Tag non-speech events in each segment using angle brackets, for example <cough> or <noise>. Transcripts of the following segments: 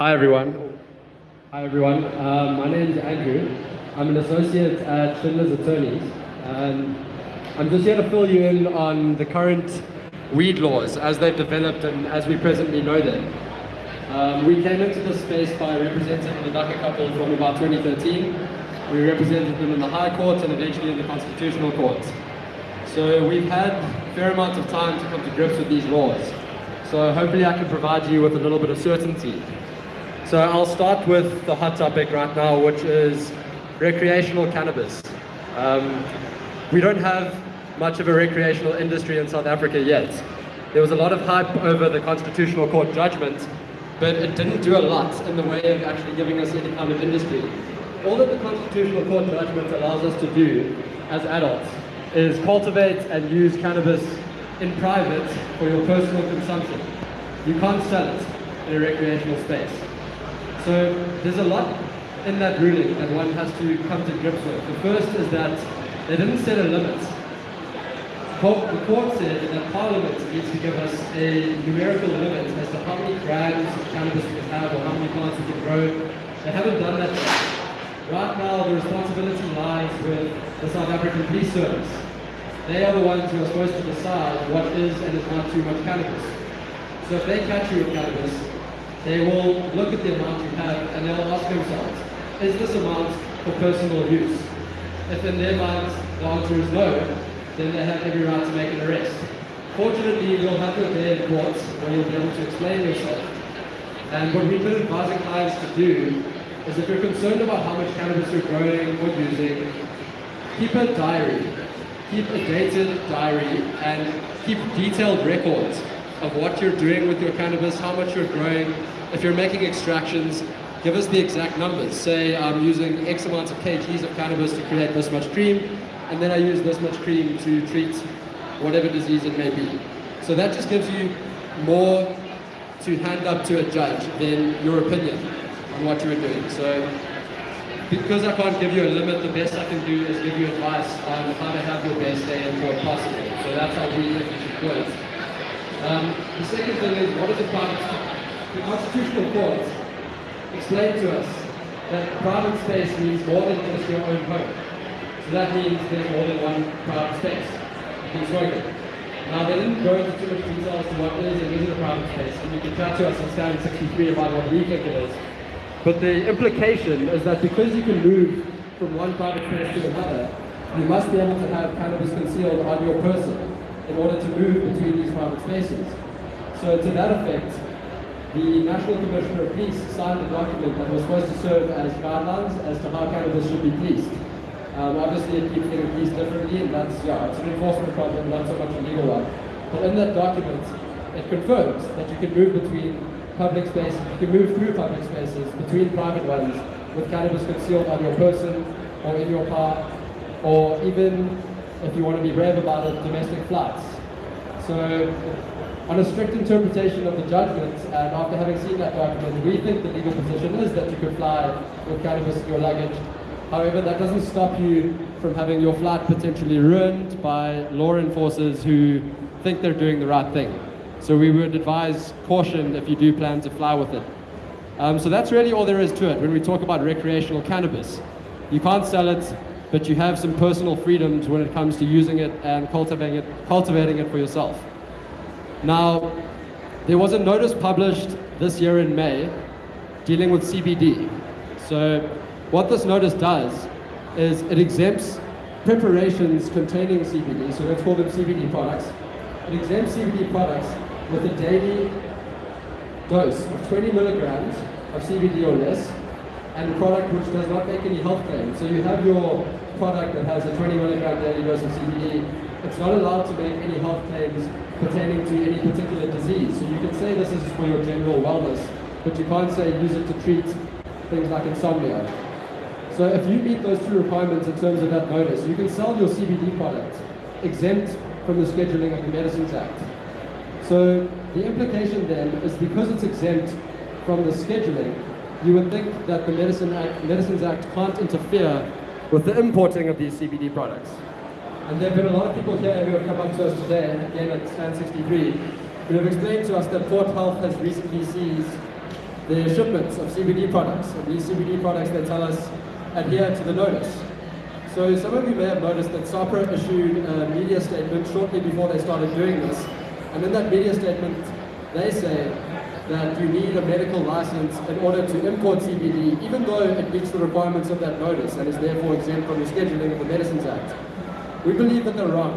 Hi everyone. Hi everyone. Um, my name is Andrew. I'm an associate at Schindler's Attorneys. And I'm just here to fill you in on the current weed laws as they've developed and as we presently know them. Um, we came into this space by representing the Dagga couple from about 2013. We represented them in the High Court and eventually in the Constitutional Court. So we've had a fair amount of time to come to grips with these laws. So hopefully I can provide you with a little bit of certainty. So I'll start with the hot topic right now, which is recreational cannabis. Um, we don't have much of a recreational industry in South Africa yet. There was a lot of hype over the Constitutional Court judgment, but it didn't do a lot in the way of actually giving us any kind of industry. All that the Constitutional Court judgment allows us to do as adults is cultivate and use cannabis in private for your personal consumption. You can't sell it in a recreational space. So there's a lot in that ruling that one has to come to grips with. The first is that they didn't set a limit. The court said that Parliament needs to give us a numerical limit as to how many grams of cannabis we can have or how many plants we can grow. They haven't done that yet. Right now, the responsibility lies with the South African Police Service. They are the ones who are supposed to decide what is and is not too much cannabis. So if they catch you with cannabis, they will look at the amount you have and they'll ask themselves, is this amount for personal use? If in their minds the answer is no, then they have every right to make an arrest. Fortunately, you'll have your day in court where you'll be able to explain yourself. And what we've been advising clients to do is if you're concerned about how much cannabis you're growing or using, keep a diary. Keep a dated diary and keep detailed records of what you're doing with your cannabis, how much you're growing. If you're making extractions, give us the exact numbers. Say I'm using X amounts of kgs of cannabis to create this much cream, and then I use this much cream to treat whatever disease it may be. So that just gives you more to hand up to a judge than your opinion on what you are doing. So because I can't give you a limit, the best I can do is give you advice on how to have your best day and court possible. So that's how we do it. Um, the second thing is, what is the private space? The Constitutional Court explained to us that private space means more than just your own home. So that means there's more than one private space. Can it. Now, they didn't go into too much detail as to what is and isn't a private space, and you can chat to us on stand 63 about what we think it is. But the implication is that because you can move from one private space to another, you must be able to have cannabis concealed on your person in order to move between these private spaces. So to that effect, the National Commissioner of Police signed a document that was supposed to serve as guidelines as to how cannabis should be policed. Um, obviously, it keeps getting policed differently, and that's, yeah, it's an enforcement problem, not so much a legal one. But in that document, it confirms that you can move between public spaces, you can move through public spaces between private ones with cannabis concealed on your person or in your car, or even, if you want to be brave about it, domestic flights. So, on a strict interpretation of the judgment, and after having seen that document, we think the legal position is that you could fly with cannabis in your luggage. However, that doesn't stop you from having your flight potentially ruined by law enforcers who think they're doing the right thing. So we would advise caution if you do plan to fly with it. Um, so that's really all there is to it when we talk about recreational cannabis. You can't sell it, but you have some personal freedoms when it comes to using it and cultivating it, cultivating it for yourself. Now, there was a notice published this year in May dealing with CBD. So what this notice does is it exempts preparations containing CBD, so let's call them CBD products. It exempts CBD products with a daily dose of 20 milligrams of CBD or less, and a product which does not make any health claims. So you have your product that has a 20 milligram daily dose of CBD. It's not allowed to make any health claims pertaining to any particular disease. So you can say this is for your general wellness, but you can't say use it to treat things like insomnia. So if you meet those two requirements in terms of that notice, you can sell your CBD product exempt from the scheduling of the Medicines Act. So the implication then is because it's exempt from the scheduling, you would think that the Medicine Act, Medicines Act can't interfere with the importing of these CBD products. And there have been a lot of people here who have come up to us today, again at Stand 63, who have explained to us that Port Health has recently seized the shipments of CBD products. And these CBD products, they tell us, adhere to the notice. So some of you may have noticed that SAHPRA issued a media statement shortly before they started doing this. And in that media statement, they say that you need a medical license in order to import CBD, even though it meets the requirements of that notice and is therefore exempt from the scheduling of the Medicines Act. We believe that they're wrong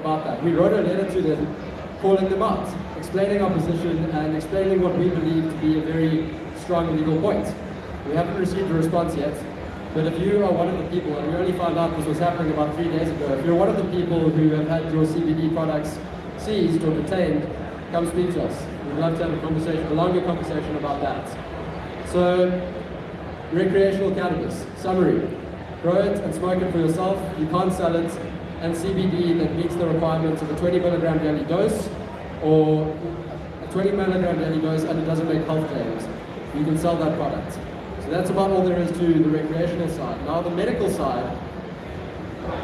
about that. We wrote a letter to them calling them out, explaining our position and explaining what we believe to be a very strong legal point. We haven't received a response yet, but if you are one of the people, and we only found out this was happening about three days ago, if you're one of the people who have had your CBD products seized or detained, come speak to us. We'd love to have a conversation, a longer conversation about that. So, recreational cannabis, summary. Grow it and smoke it for yourself, you can't sell it, and CBD that meets the requirements of a 20 milligram daily dose or a 20 milligram daily dose and it doesn't make health claims. You can sell that product. So that's about all there is to the recreational side. Now the medical side,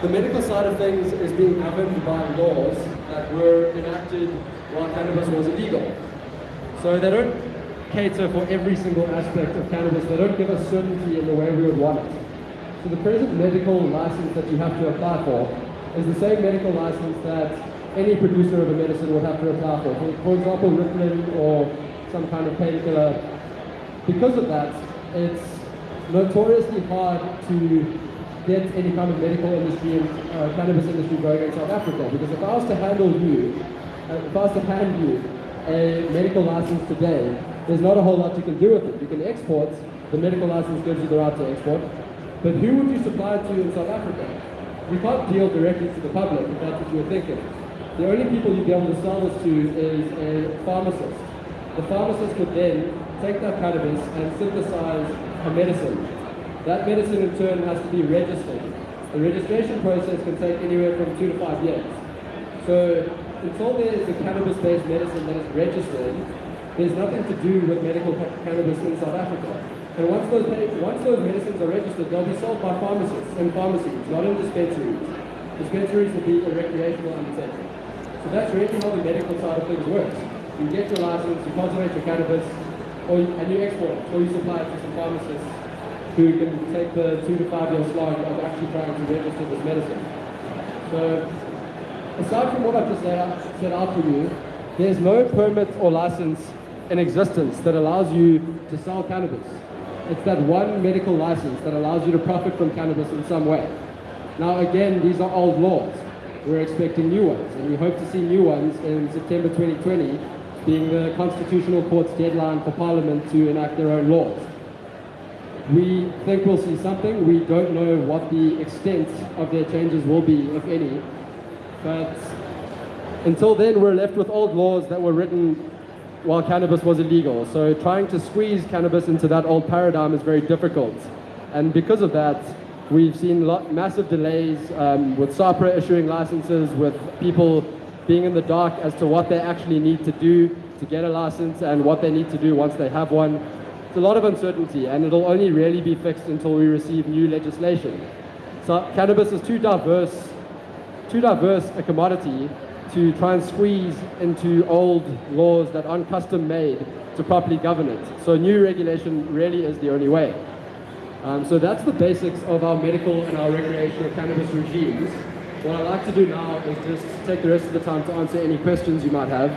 the medical side of things is being governed by laws that were enacted while cannabis was illegal. So they don't cater for every single aspect of cannabis. They don't give us certainty in the way we would want it. So the present medical license that you have to apply for is the same medical license that any producer of a medicine would have to apply for. For, example, Ritalin or some kind of painkiller. Because of that, it's notoriously hard to get any kind of medical industry and uh, cannabis industry going in South Africa. Because if I was to handle you, uh, if I was to hand you a medical license today, there's not a whole lot you can do with it. You can export, the medical license gives you the right to export, but who would you supply it to in South Africa? You can't deal directly to the public if that's what you're thinking. The only people you'd be able to sell this to is a pharmacist. The pharmacist would then take that cannabis and synthesize a medicine. That medicine in turn has to be registered. The registration process can take anywhere from two to five years. So until there is a cannabis-based medicine that is registered, there's nothing to do with medical cannabis in South Africa. And once those, once those medicines are registered, they'll be sold by pharmacists and pharmacies, not in dispensaries. Dispensaries will be a recreational undertaking. So that's really how the medical side of things works. You get your license, you cultivate your cannabis, or and you export it, or you supply it to some pharmacists who can take the two to five year slog of actually trying to register this medicine. So aside from what I've just out, set out for you, there's no permit or license in existence that allows you to sell cannabis. It's that one medical license that allows you to profit from cannabis in some way. Now again, these are old laws. We're expecting new ones, and we hope to see new ones in September 2020, being the Constitutional Court's deadline for Parliament to enact their own laws. We think we'll see something. We don't know what the extent of their changes will be, if any, but until then, we're left with old laws that were written while cannabis was illegal. So trying to squeeze cannabis into that old paradigm is very difficult. And because of that, we've seen lot, massive delays um, with SAHPRA issuing licenses, with people being in the dark as to what they actually need to do to get a license and what they need to do once they have one. It's a lot of uncertainty and it'll only really be fixed until we receive new legislation. So cannabis is too diverse too diverse a commodity to try and squeeze into old laws that aren't custom made to properly govern it. So new regulation really is the only way. Um, so that's the basics of our medical and our recreational cannabis regimes. What I'd like to do now is just take the rest of the time to answer any questions you might have.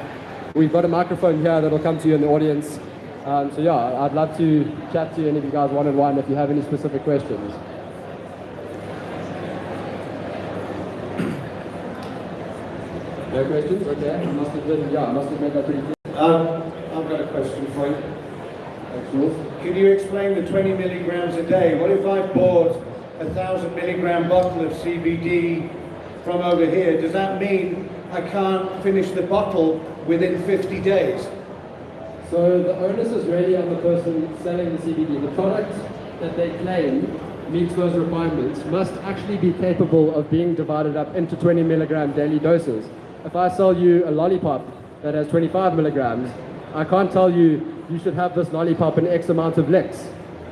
We've got a microphone here that'll come to you in the audience. Um, so yeah, I'd love to chat to any of you guys one-on-one if you have any specific questions. No questions? Okay. I must have been, yeah, I must have made that pretty clear. Um, I've got a question for you. Thanks, Can you explain the 20 milligrams a day? What if I bought a thousand milligram bottle of CBD from over here? Does that mean I can't finish the bottle within 50 days? So the onus is really on the person selling the CBD. The product that they claim meets those requirements must actually be capable of being divided up into 20 milligram daily doses if I sell you a lollipop that has 25 milligrams, I can't tell you you should have this lollipop in X amount of licks.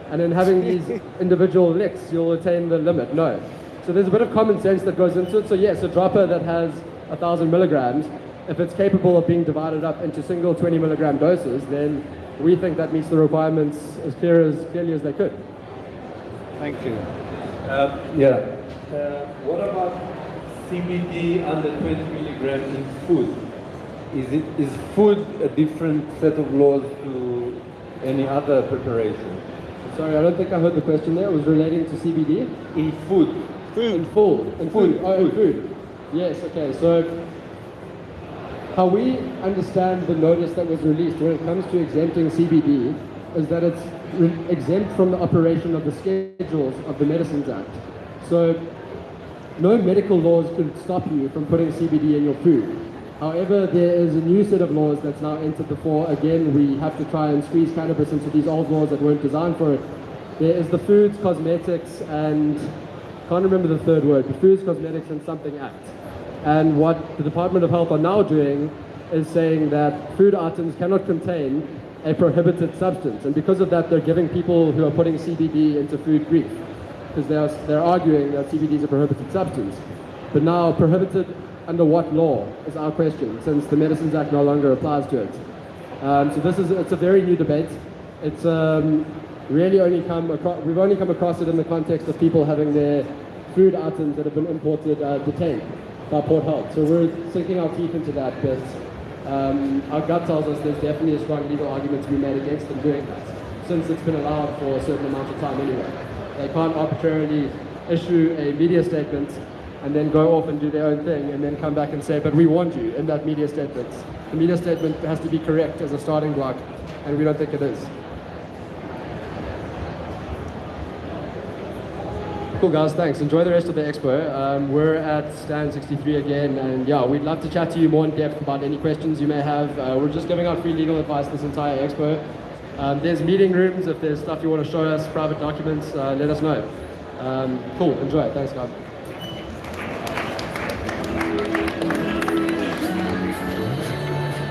And in having these <laughs> individual licks, you'll attain the limit. No. So there's a bit of common sense that goes into it. So yes, a dropper that has a thousand milligrams, if it's capable of being divided up into single 20 milligram doses, then we think that meets the requirements as clear as clearly as they could. Thank you. Uh, yeah. Uh, what about CBD under 20 milligram in food? Is it is food a different set of laws to any other preparation? Sorry, I don't think I heard the question there. It was relating to CBD. In food, Food. In food. In food. Food, Oh, in food. Yes, okay. So how we understand the notice that was released when it comes to exempting CBD is that it's re- exempt from the operation of the schedules of the Medicines Act. So no medical laws could stop you from putting CBD in your food. However, there is a new set of laws that's now entered the fore. Again, we have to try and squeeze cannabis into these old laws that weren't designed for it. There is the Foods, Cosmetics, and can't remember the third word, the Foods, Cosmetics, and Something Act. And what the Department of Health are now doing is saying that food items cannot contain a prohibited substance. And because of that, they're giving people who are putting CBD into food grief because they're, they're arguing that CBD is a prohibited substance. But now, prohibited under what law is our question, since the Medicines Act no longer applies to it. Um, so this is it's a very new debate. It's um, really only come across, we've only come across it in the context of people having their food items that have been imported uh, detained by Port Health. So we're sinking our teeth into that, but um, our gut tells us there's definitely a strong legal argument to be made against them doing that, since it's been allowed for a certain amount of time anyway. They can't arbitrarily issue a media statement and then go off and do their own thing and then come back and say, but we warned you in that media statement. The media statement has to be correct as a starting block, and we don't think it is. Cool guys, thanks. Enjoy the rest of the expo. Um, we're at stand 63 again, and yeah, we'd love to chat to you more in depth about any questions you may have. Uh, we're just giving out free legal advice this entire expo. Um, there's meeting rooms. If there's stuff you want to show us, private documents, uh, let us know. Um, cool. Enjoy. Thanks, guys.